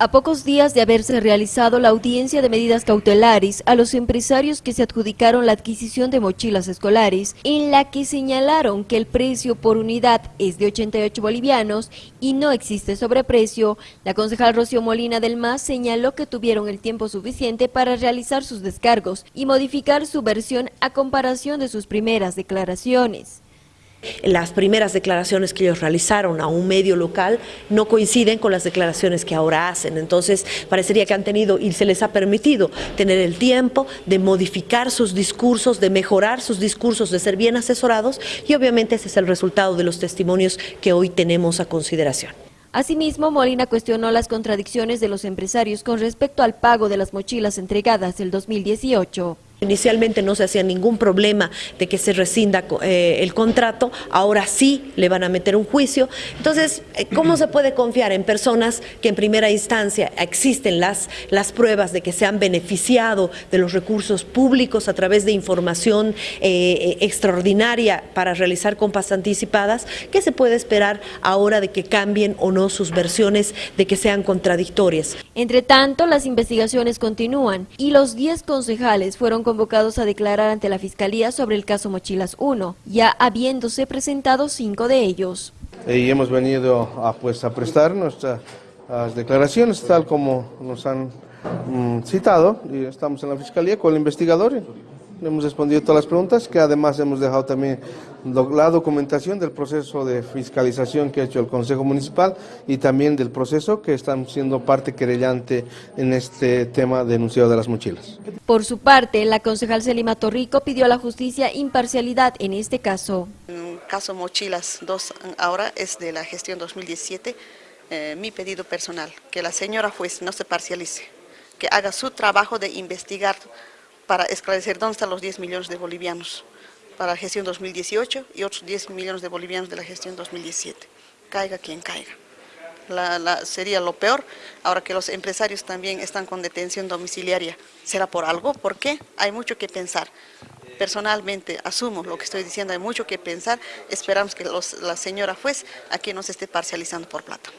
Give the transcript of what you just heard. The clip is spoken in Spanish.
A pocos días de haberse realizado la audiencia de medidas cautelares a los empresarios que se adjudicaron la adquisición de mochilas escolares, en la que señalaron que el precio por unidad es de 88 bolivianos y no existe sobreprecio, la concejal Rocío Molina del MAS señaló que tuvieron el tiempo suficiente para realizar sus descargos y modificar su versión a comparación de sus primeras declaraciones. Las primeras declaraciones que ellos realizaron a un medio local no coinciden con las declaraciones que ahora hacen, entonces parecería que han tenido y se les ha permitido tener el tiempo de modificar sus discursos, de mejorar sus discursos, de ser bien asesorados y obviamente ese es el resultado de los testimonios que hoy tenemos a consideración. Asimismo, Molina cuestionó las contradicciones de los empresarios con respecto al pago de las mochilas entregadas el 2018. Inicialmente no se hacía ningún problema de que se rescinda eh, el contrato, ahora sí le van a meter un juicio. Entonces, eh, ¿cómo se puede confiar en personas que en primera instancia existen las, las pruebas de que se han beneficiado de los recursos públicos a través de información eh, extraordinaria para realizar compras anticipadas? ¿Qué se puede esperar ahora de que cambien o no sus versiones, de que sean contradictorias? Entre tanto, las investigaciones continúan y los 10 concejales fueron convocados a declarar ante la Fiscalía sobre el caso Mochilas 1, ya habiéndose presentado cinco de ellos. Y hemos venido a, pues, a prestar nuestras declaraciones tal como nos han mm, citado y estamos en la Fiscalía con el investigador. Hemos respondido todas las preguntas, que además hemos dejado también la documentación del proceso de fiscalización que ha hecho el Consejo Municipal y también del proceso que están siendo parte querellante en este tema denunciado de las mochilas. Por su parte, la concejal Selima Torrico pidió a la justicia imparcialidad en este caso. En el caso Mochilas 2 ahora es de la gestión 2017, eh, mi pedido personal, que la señora juez no se parcialice, que haga su trabajo de investigar para esclarecer dónde están los 10 millones de bolivianos para la gestión 2018 y otros 10 millones de bolivianos de la gestión 2017. Caiga quien caiga. sería lo peor, ahora que los empresarios también están con detención domiciliaria. ¿Será por algo? ¿Por qué? Hay mucho que pensar. Personalmente asumo lo que estoy diciendo, hay mucho que pensar. Esperamos que la señora juez aquí no se esté parcializando por plata.